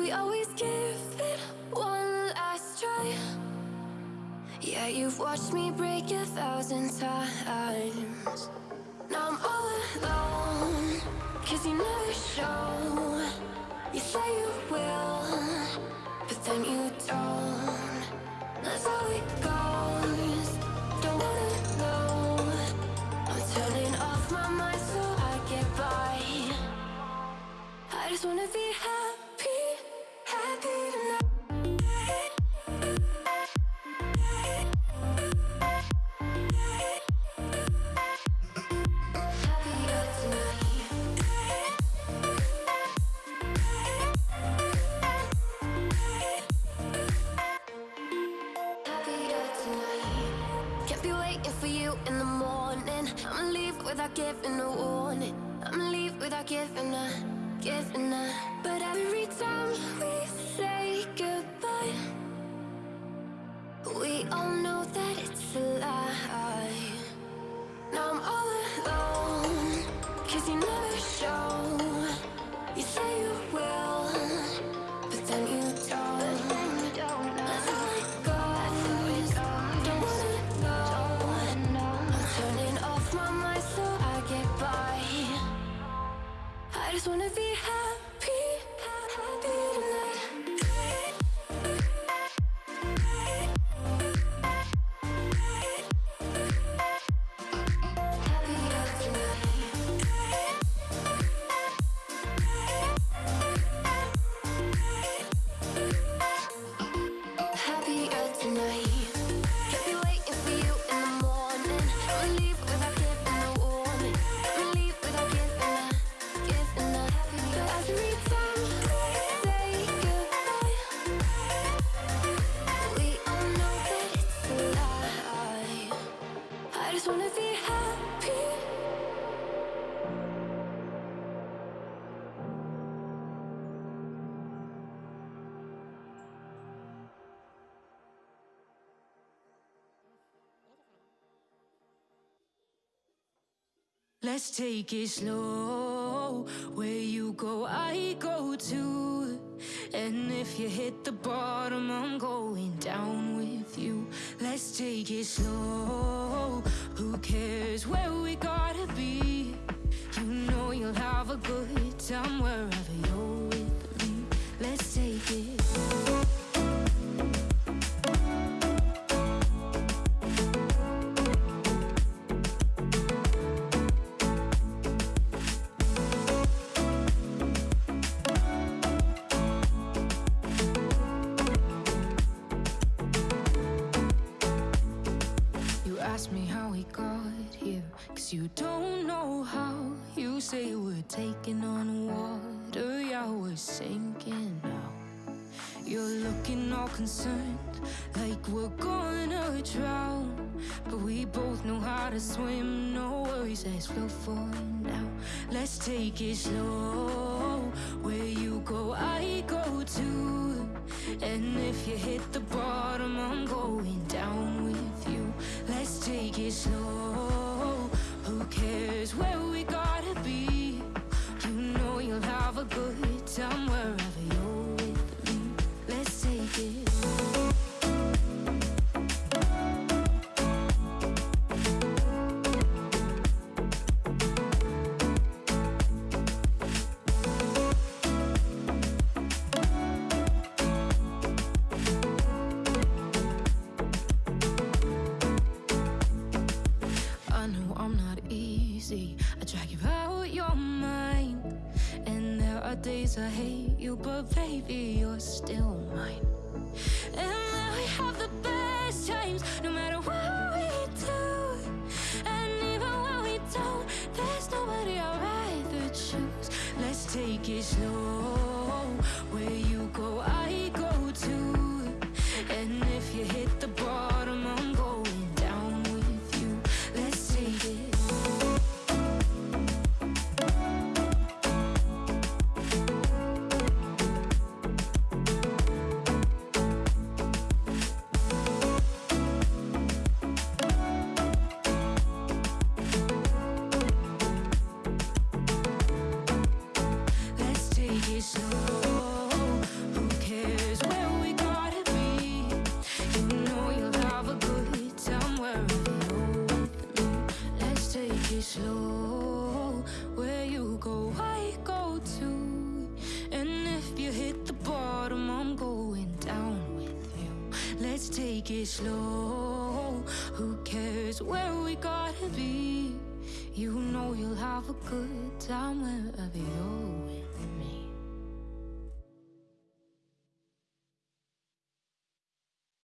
We always give it one last try. Yeah, you've watched me break a thousand times. Now I'm all alone. Cause you never show. You say you in the morning. I'ma leave without giving a warning. I'ma leave without giving a, Let's take it slow. Where you go, I go too. And if you hit the bottom, I'm going down with you. Let's take it slow. Who you don't know how. You say we're taking on water, yeah, we're sinking now. You're looking all concerned, like we're gonna drown. But we both know how to swim, no worries, let's flow for now. Let's take it slow. Where you go, I go too. And if you hit the bottom, I'm going down with you. Let's take it slow. Days I hate you, but baby, you're still mine. And then we have the best times, no matter what we do. And even when we don't, there's nobody I'd rather choose. Let's take it slow. Where you go, I go too. And if you hit the bottom, I'm going down with you. Let's take it slow. Who cares where we gotta be? You know you'll have a good time wherever you're